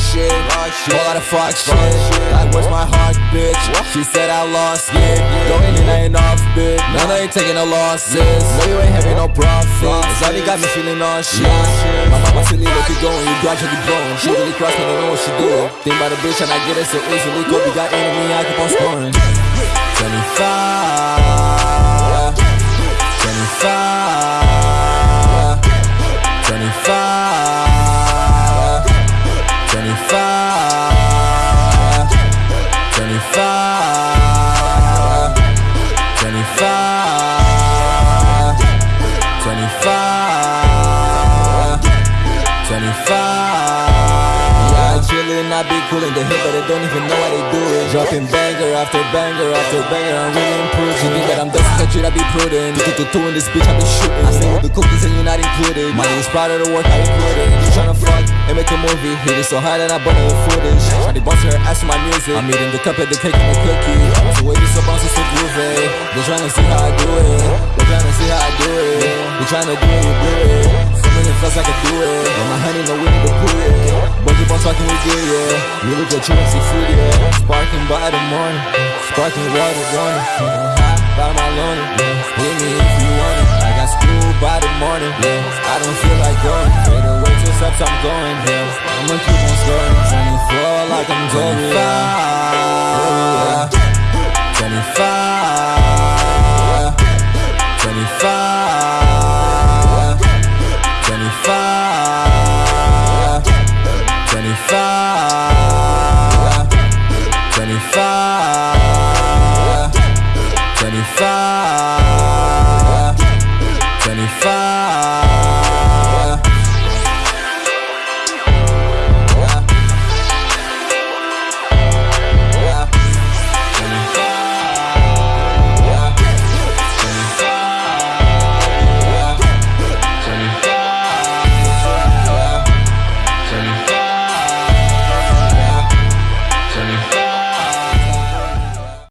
shit. Whole lot of fuck shit. Like, where's my heart, bitch? She said I lost it. Going in, I ain't off, bitch. None I ain't taking no losses. No, you ain't having no profits. Zari got me feeling all shit. My mama said, leave you going. You got gradually growing. She really crossed me, don't know what she doing. Think about a bitch and I get it so easily. Kobe got enemy, I keep on scoring. 25. 25. 25. 25. Chillin', I be coolin' the hip, but they don't even know how they do it. Dropping banger after banger after banger, I'm really improving. Country, I be prudent. Two, two, two in this bitch, I be shooting. I stay with the cookies and you're not included. Money is proud of the work I included. You tryna fuck and make a movie. Hit it so hard that I burn the footage. Shawty bounce her ass with my music. I'm eating the cup of the cake and the cookie. So wait, so bouncy, so groovy. They tryna see how I do it. They tryna see how I do it. They tryna do it, you do it. Something that feels I do it. And my honey we need to put it. But keep on talking, we good, yeah. You look at you and see food, yeah. Sparking by the morning. Sparking water, running. High by my lonely. Hit me if you want it. I got school by the morning. Yeah. I don't feel like going. Fade away till steps I'm going. Yeah. I'ma keep on scoring. 24 like I'm Kobe. 25. 25. 25. 25. far